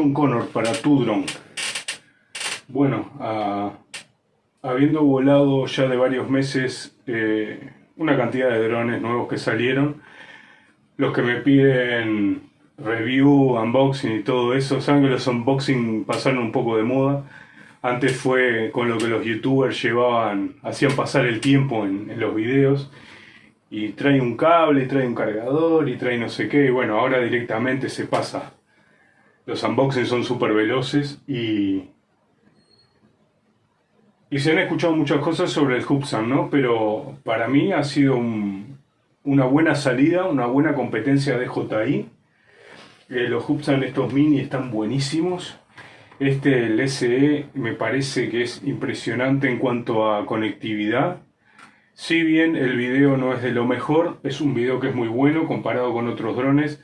John Connor para tu dron. Bueno, habiendo volado ya de varios meses eh, una cantidad de drones nuevos que salieron, los que me piden review, unboxing y todo eso, saben que los unboxing pasaron un poco de moda. Antes fue con lo que los youtubers llevaban, hacían pasar el tiempo en, en los videos y trae un cable, trae un cargador y trae no sé qué, y bueno, ahora directamente se pasa. Los unboxings son súper veloces y y se han escuchado muchas cosas sobre el Hubsan, ¿no? Pero para mí ha sido una buena salida, una buena competencia de JI. Eh, los Hubsan estos mini están buenísimos. Este, el SE, me parece que es impresionante en cuanto a conectividad. Si bien el video no es de lo mejor, es un video que es muy bueno comparado con otros drones.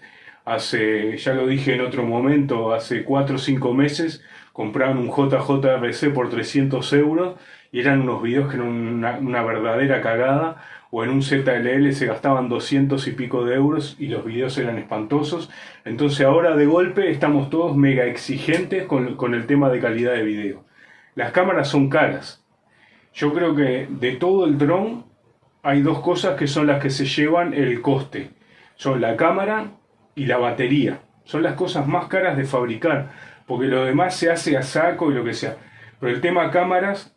Hace, ya lo dije en otro momento, hace 4 o 5 meses compraban un JJRC por 300 euros y eran unos videos que eran una, verdadera cagada, o en un ZLL se gastaban 200 y pico de euros y los videos eran espantosos. Entonces ahora de golpe estamos todos mega exigentes con, con el tema de calidad de video. Las cámaras son caras. Yo creo que de todo el dron hay dos cosas que son las que se llevan el coste. Son la cámara y la batería. Son las cosas más caras de fabricar porque lo demás se hace a saco y lo que sea. Pero el tema cámaras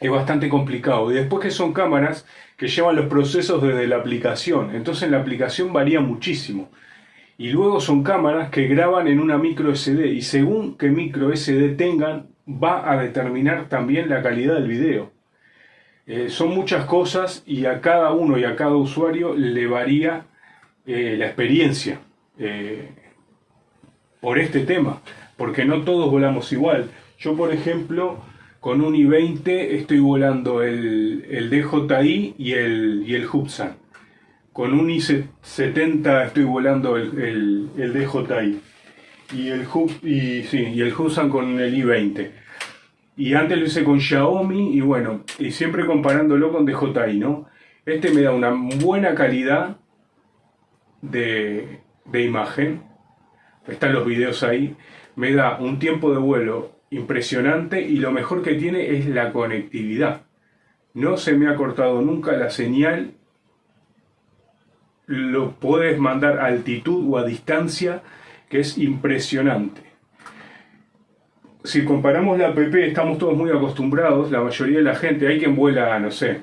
es bastante complicado. Y después que son cámaras que llevan los procesos desde la aplicación. Entonces la aplicación varía muchísimo. Y luego son cámaras que graban en una micro SD. Y según qué micro SD tengan, va a determinar también la calidad del video. Eh, son muchas cosas y a cada uno y a cada usuario le varía eh, la experiencia eh, por este tema porque no todos volamos igual. Yo, por ejemplo, con un i20 estoy volando el, el DJI y el, y el Hubsan. Con un i70 estoy volando el, el, DJI. Y el, Hub, y, el Hubsan con el i20. Y antes lo hice con Xiaomi y bueno, y siempre comparándolo con DJI, ¿no? Este me da una buena calidad de, de imagen. Están los videos ahí me da un tiempo de vuelo impresionante y lo mejor que tiene es la conectividad. No se me ha cortado nunca la señal, lo puedes mandar a altitud o a distancia, que es impresionante. Si comparamos la app, estamos todos muy acostumbrados, la mayoría de la gente, hay quien vuela, no sé,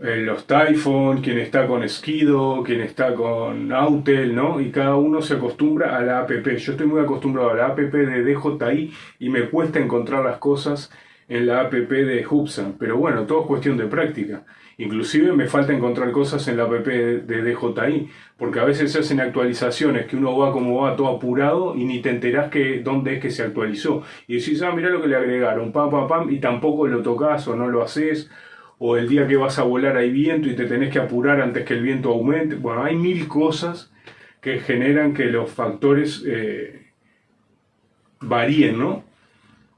los Typhon, quien está con Skido, quien está con Autel, ¿no? Y cada uno se acostumbra a la app. Yo estoy muy acostumbrado a la app de DJI y me cuesta encontrar las cosas en la app de Hubsan. Pero bueno, todo es cuestión de práctica. Inclusive me falta encontrar cosas en la app de DJI, porque a veces se hacen actualizaciones que uno va como va todo apurado y ni te enterás que dónde es que se actualizó. Y decís, ah, mira lo que le agregaron, pam, pam, pam, y tampoco lo tocas o no lo haces o el día que vas a volar hay viento y te tenés que apurar antes que el viento aumente. Bueno, hay mil cosas que generan que los factores eh, varíen, ¿no?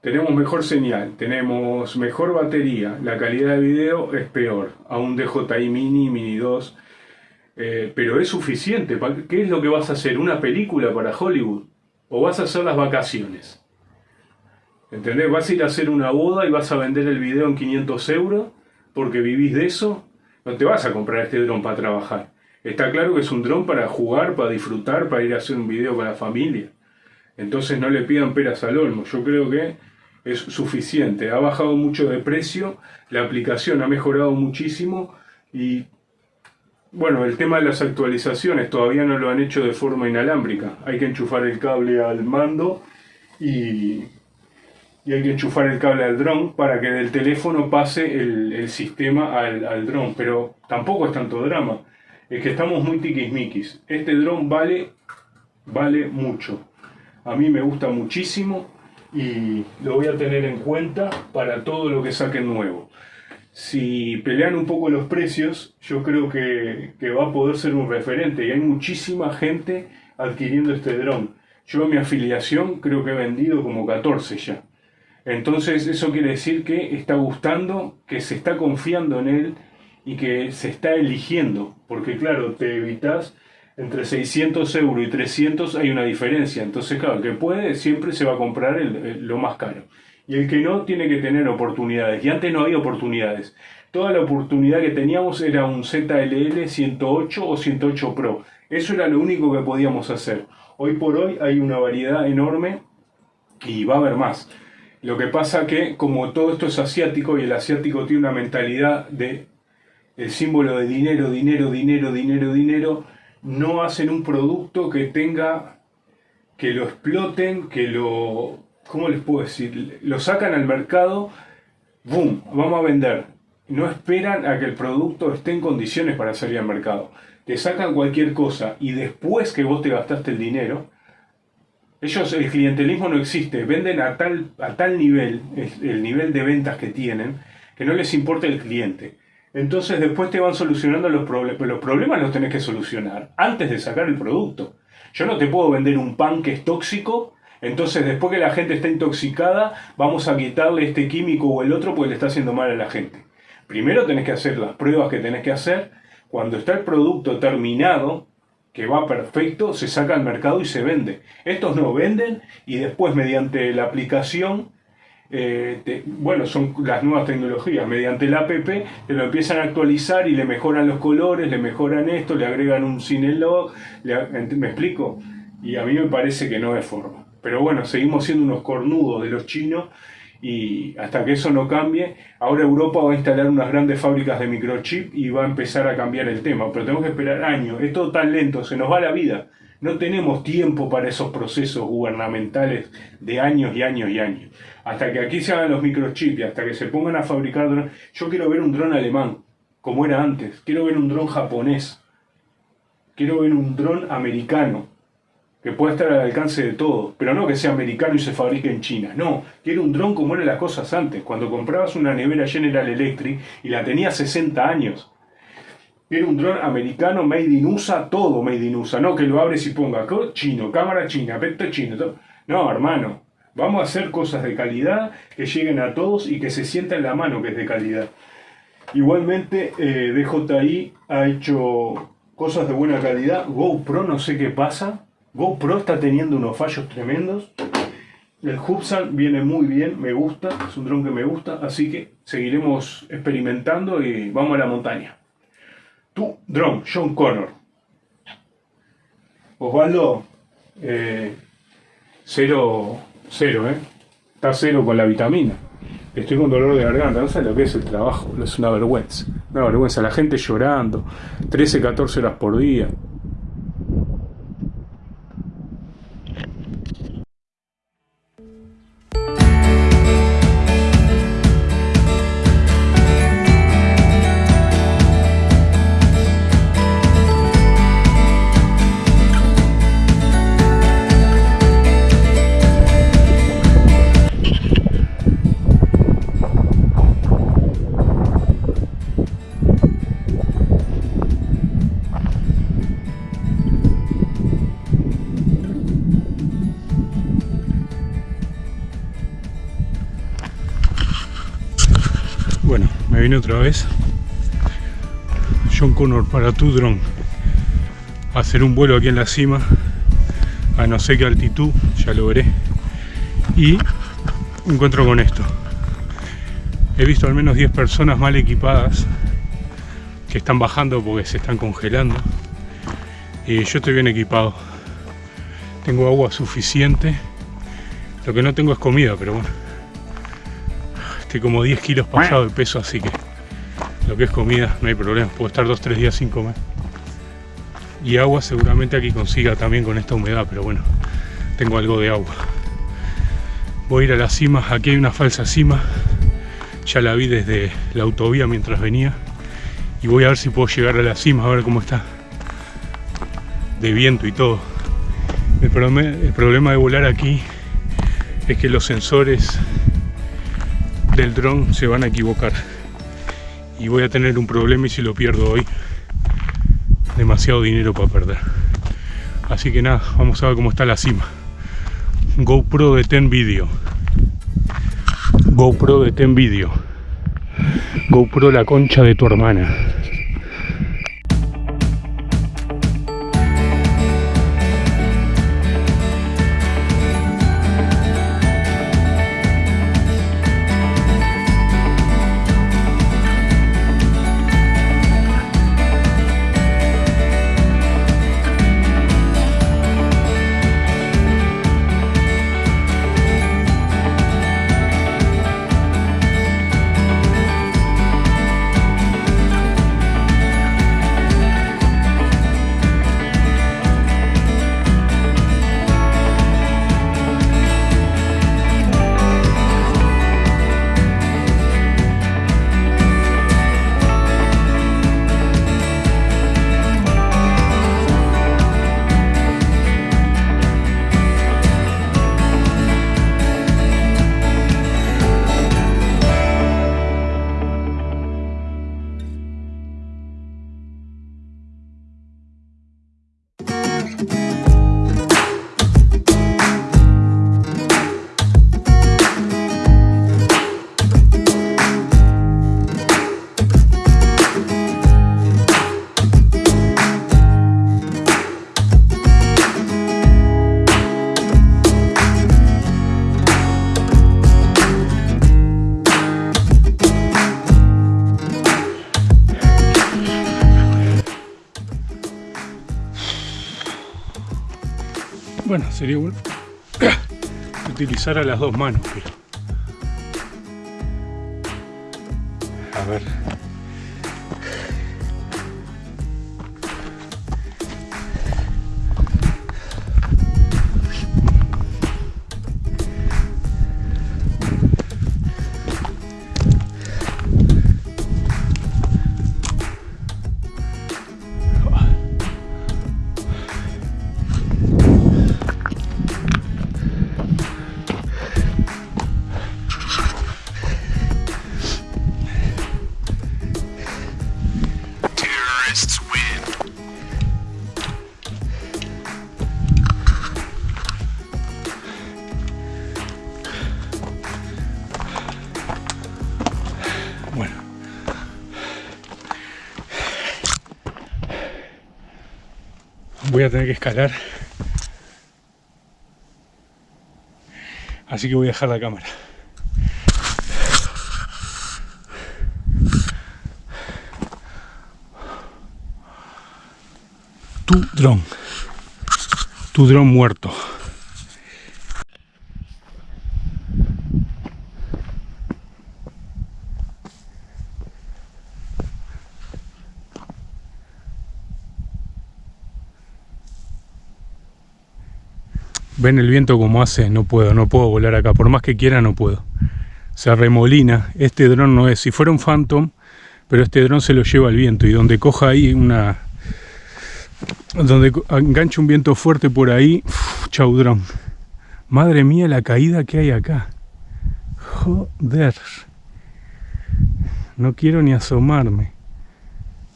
Tenemos mejor señal, tenemos mejor batería, la calidad de video es peor, a un DJI Mini, Mini 2, eh, pero es suficiente. ¿Qué es lo que vas a hacer? ¿Una película para Hollywood? ¿O vas a hacer las vacaciones? ¿Entendés? Vas a ir a hacer una boda y vas a vender el video en 500 euros porque vivís de eso, no te vas a comprar este dron para trabajar. Está claro que es un dron para jugar, para disfrutar, para ir a hacer un video con la familia. Entonces no le pidan peras al olmo. Yo creo que es suficiente. Ha bajado mucho de precio, la aplicación ha mejorado muchísimo y bueno, el tema de las actualizaciones todavía no lo han hecho de forma inalámbrica. Hay que enchufar el cable al mando y y hay que enchufar el cable al dron para que del teléfono pase el, sistema al, al dron, pero tampoco es tanto drama, es que estamos muy tiquismiquis. Este dron vale, vale mucho, a mí me gusta muchísimo y lo voy a tener en cuenta para todo lo que saquen nuevo. Si pelean un poco los precios, yo creo que, que va a poder ser un referente y hay muchísima gente adquiriendo este dron. Yo mi afiliación creo que he vendido como 14 ya. Entonces eso quiere decir que está gustando, que se está confiando en él y que se está eligiendo, porque claro, te evitas entre 600 euros y 300 hay una diferencia. Entonces, claro, el que puede siempre se va a comprar lo más caro. Y el que no tiene que tener oportunidades. Y antes no había oportunidades. Toda la oportunidad que teníamos era un ZLL 108 o 108 Pro. Eso era lo único que podíamos hacer. Hoy por hoy hay una variedad enorme y va a haber más. Lo que pasa que como todo esto es asiático y el asiático tiene una mentalidad de el símbolo de dinero, dinero, dinero, dinero, dinero, no hacen un producto que tenga, que lo exploten, que lo, ¿cómo les puedo decir? Lo sacan al mercado, ¡boom! Vamos a vender. No esperan a que el producto esté en condiciones para salir al mercado. Te sacan cualquier cosa y después que vos te gastaste el dinero, ellos, el clientelismo no existe, venden a tal, a tal nivel, el nivel de ventas que tienen, que no les importa el cliente. Entonces después te van solucionando los problemas. Los problemas los tenés que solucionar antes de sacar el producto. Yo no te puedo vender un pan que es tóxico, entonces después que la gente está intoxicada, vamos a quitarle este químico o el otro porque le está haciendo mal a la gente. Primero tenés que hacer las pruebas que tenés que hacer. Cuando está el producto terminado, que va perfecto, se saca al mercado y se vende. Estos no venden y después mediante la aplicación eh, bueno, son las nuevas tecnologías, mediante la app te lo empiezan a actualizar y le mejoran los colores, le mejoran esto, le agregan un cinelog, ¿me explico? Y a mí me parece que no es forma. Pero bueno, seguimos siendo unos cornudos de los chinos y hasta que eso no cambie, ahora Europa va a instalar unas grandes fábricas de microchip y va a empezar a cambiar el tema, pero tenemos que esperar años, es todo tan lento, se nos va la vida. No tenemos tiempo para esos procesos gubernamentales de años y años y años. Hasta que aquí se hagan los microchips y hasta que se pongan a fabricar drones. Yo quiero ver un dron alemán, como era antes. Quiero ver un dron japonés. Quiero ver un dron americano, que pueda estar al alcance de todos. Pero no que sea americano y se fabrique en China. No, quiero un dron como eran las cosas antes. Cuando comprabas una nevera General Electric y la tenía 60 años era un dron americano, made in USA, todo made in USA, no que lo abres y ponga chino, cámara china, aspecto chino. No, hermano, vamos a hacer cosas de calidad que lleguen a todos y que se sienta en la mano que es de calidad. Igualmente, eh, DJI ha hecho cosas de buena calidad. GoPro, no sé qué pasa. GoPro está teniendo unos fallos tremendos. El Hubsan viene muy bien, me gusta, es un dron que me gusta, así que seguiremos experimentando y vamos a la montaña. Tu drone, John Connor. Osvaldo, eh, cero, cero, ¿eh? Está cero con la vitamina. Estoy con dolor de garganta, no sé lo que es el trabajo, es una vergüenza. Una vergüenza, la gente llorando, 13, 14 horas por día. Vine otra vez. John Connor para tu dron. Hacer un vuelo aquí en la cima a no sé qué altitud, ya lo veré. Y encuentro con esto. He visto al menos 10 personas mal equipadas que están bajando porque se están congelando. Y yo estoy bien equipado. Tengo agua suficiente. Lo que no tengo es comida pero bueno como 10 kilos pasado de peso, así que lo que es comida no hay problema, puedo estar 2-3 días sin comer. Y agua seguramente aquí consiga también con esta humedad, pero bueno, tengo algo de agua. Voy a ir a la cima, aquí hay una falsa cima, ya la vi desde la autovía mientras venía. Y voy a ver si puedo llegar a la cima, a ver cómo está. De viento y todo. El problema, el problema de volar aquí es que los sensores del dron se van a equivocar. Y voy a tener un problema y si lo pierdo hoy demasiado dinero para perder. Así que nada, vamos a ver cómo está la cima. GoPro de Ten Video GoPro de Ten Video GoPro la concha de tu hermana Bueno, sería bueno utilizar a las dos manos, pero... A ver... voy a tener que escalar. Así que voy a dejar la cámara. Tu dron. Tu dron muerto. Ven el viento como hace, no puedo, no puedo volar acá, por más que quiera no puedo. Se remolina, este dron no es, si fuera un Phantom, pero este dron se lo lleva el viento y donde coja ahí una... Donde engancha un viento fuerte por ahí, chau dron. Madre mía la caída que hay acá. Joder. No quiero ni asomarme.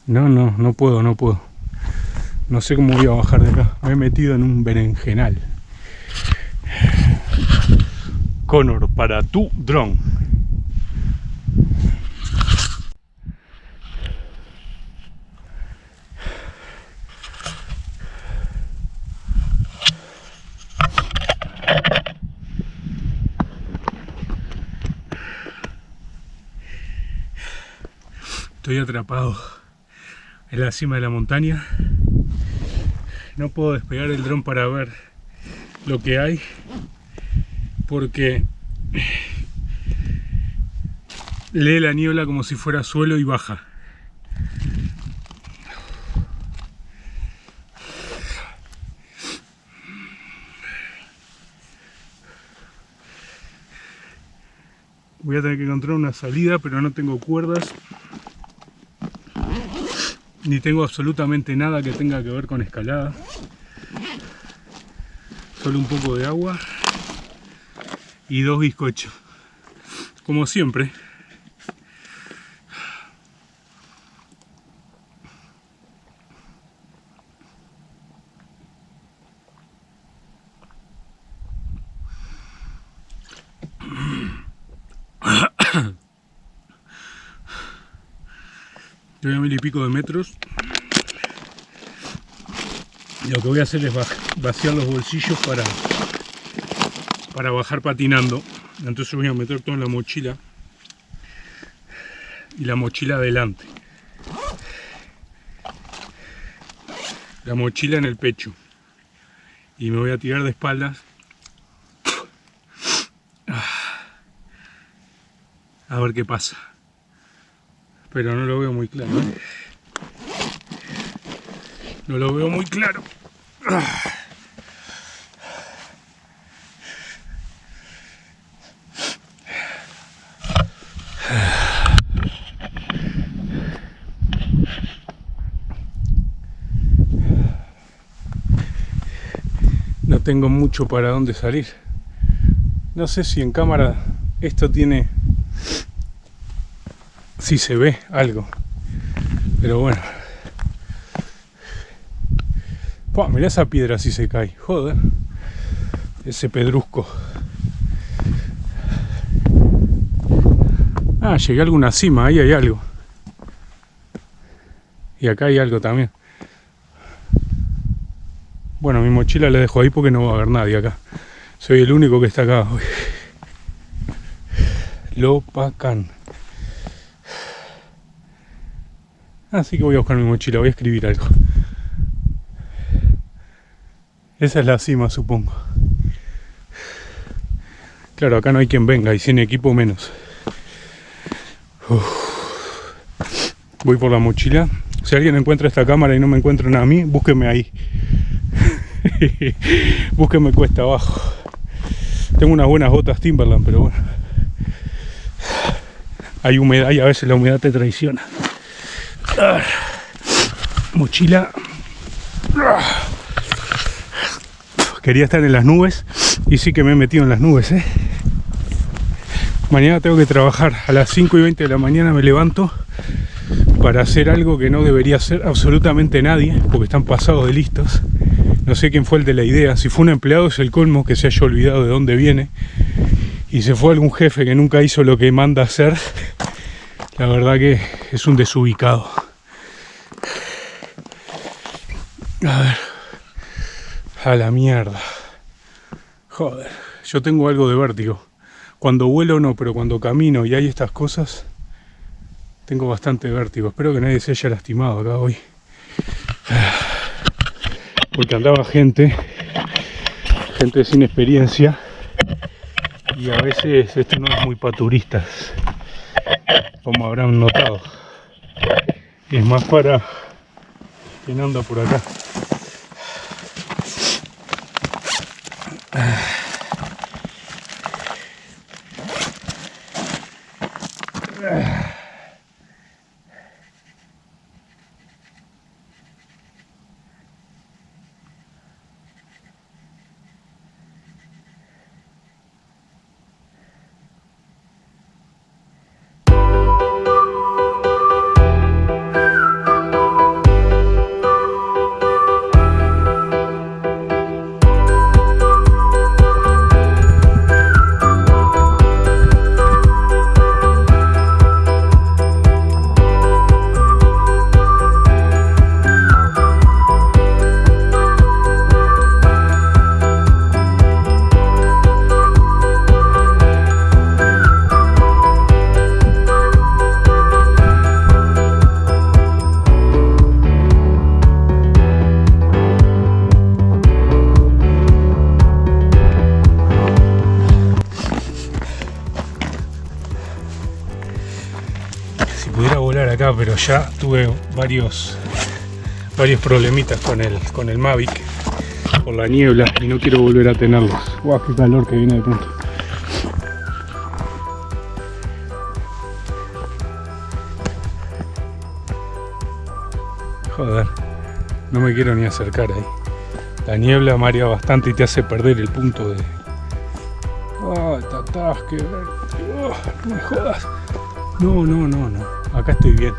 No, no, no puedo, no puedo. No sé cómo voy a bajar de acá. Me he metido en un berenjenal. Connor para tu dron. Estoy atrapado en la cima de la montaña. No puedo despegar el dron para ver lo que hay porque lee la niebla como si fuera suelo y baja. Voy a tener que encontrar una salida, pero no tengo cuerdas. Ni tengo absolutamente nada que tenga que ver con escalada. Solo un poco de agua y dos bizcochos. Como siempre. Estoy a mil y pico de metros. Y lo que voy a hacer es vaciar los bolsillos para para bajar patinando. Entonces voy a meter todo en la mochila y la mochila adelante. La mochila en el pecho. Y me voy a tirar de espaldas. A ver qué pasa. Pero no lo veo muy claro. ¿eh? No lo veo muy claro. Tengo mucho para dónde salir. No sé si en cámara esto tiene... Si se ve algo. Pero bueno. mira esa piedra si se cae. Joder. Ese pedrusco. Ah, llegué a alguna cima. Ahí hay algo. Y acá hay algo también. Bueno, mi mochila la dejo ahí porque no va a haber nadie acá. Soy el único que está acá hoy. Lopacan. Así que voy a buscar mi mochila, voy a escribir algo. Esa es la cima, supongo. Claro, acá no hay quien venga y sin equipo menos. Voy por la mochila. Si alguien encuentra esta cámara y no me encuentran a mí, búsqueme ahí. búsqueme cuesta abajo. Tengo unas buenas botas Timberland, pero bueno. Hay humedad y a veces la humedad te traiciona. Mochila. Quería estar en las nubes y sí que me he metido en las nubes, ¿eh? Mañana tengo que trabajar a las 5 y 20 de la mañana me levanto para hacer algo que no debería hacer absolutamente nadie porque están pasados de listos no sé quién fue el de la idea. Si fue un empleado es el colmo que se haya olvidado de dónde viene. Y se fue algún jefe que nunca hizo lo que manda hacer la verdad que es un desubicado. A ver. A la mierda. Joder. Yo tengo algo de vértigo. Cuando vuelo no, pero cuando camino y hay estas cosas, tengo bastante vértigo. Espero que nadie se haya lastimado acá hoy. Porque andaba gente, gente sin experiencia, y a veces esto no es muy paturistas, como habrán notado. Es más para quien anda por acá. Pero ya tuve varios varios problemitas con el con el Mavic por la niebla y no quiero volver a tenerlos. Guau, qué calor que viene de pronto. Joder, no me quiero ni acercar ahí. La niebla marea bastante y te hace perder el punto de... ¡Ah, oh, no me jodas! No, no, no, no. Acá estoy bien.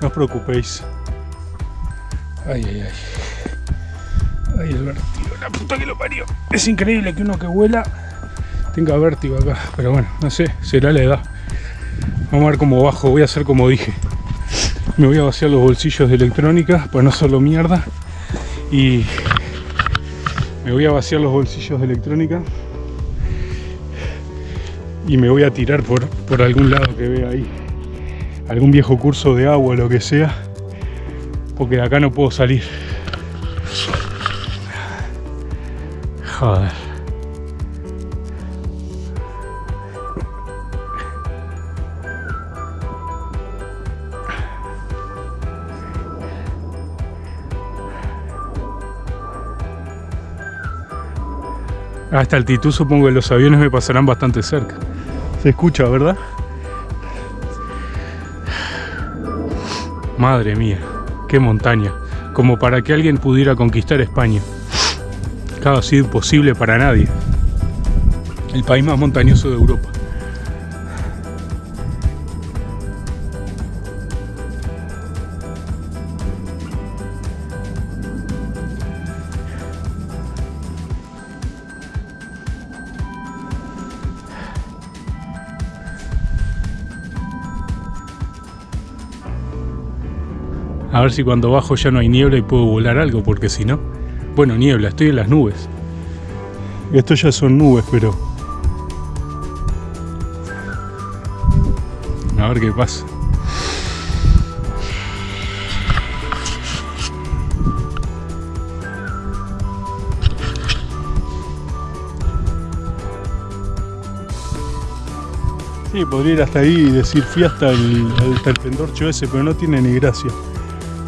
No os preocupéis. Ay, ay, ay. Ay, el vértigo. La puta que lo parió. Es increíble que uno que vuela tenga vértigo acá. Pero bueno, no sé. Será la edad. Vamos a ver cómo bajo. Voy a hacer como dije. Me voy a vaciar los bolsillos de electrónica para no solo mierda. Y me voy a vaciar los bolsillos de electrónica. Y me voy a tirar por, por algún lado que vea ahí algún viejo curso de agua, lo que sea, porque de acá no puedo salir. Joder. A esta altitud supongo que los aviones me pasarán bastante cerca. Se escucha, ¿verdad? Madre mía, qué montaña, como para que alguien pudiera conquistar España. Cada sido imposible para nadie. El país más montañoso de Europa. A ver si cuando bajo ya no hay niebla y puedo volar algo, porque si no... Bueno, niebla, estoy en las nubes. Esto ya son nubes, pero... A ver qué pasa. Sí, podría ir hasta ahí y decir fui hasta el, hasta el pendorcho ese, pero no tiene ni gracia.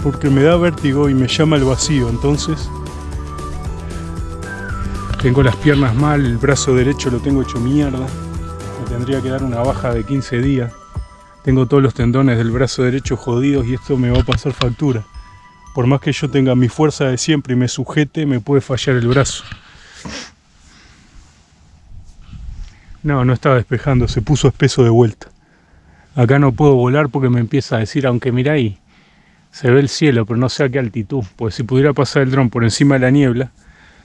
Porque me da vértigo y me llama el vacío, entonces... Tengo las piernas mal, el brazo derecho lo tengo hecho mierda. Me tendría que dar una baja de 15 días. Tengo todos los tendones del brazo derecho jodidos y esto me va a pasar factura. Por más que yo tenga mi fuerza de siempre y me sujete, me puede fallar el brazo. No, no estaba despejando, se puso espeso de vuelta. Acá no puedo volar porque me empieza a decir, aunque mira ahí, se ve el cielo, pero no sé a qué altitud. Pues si pudiera pasar el dron por encima de la niebla,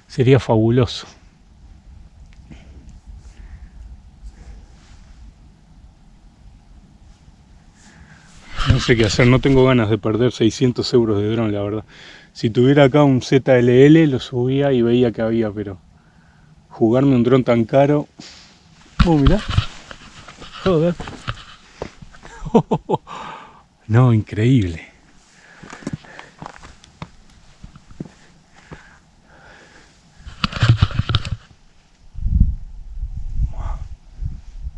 sería fabuloso. No sé qué hacer, no tengo ganas de perder 600 euros de dron, la verdad. Si tuviera acá un ZLL, lo subía y veía que había, pero jugarme un dron tan caro Oh, mira. Joder. No, increíble.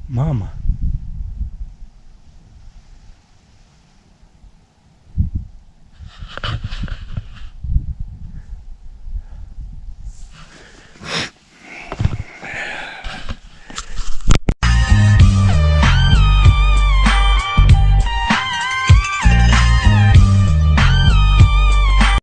Mama.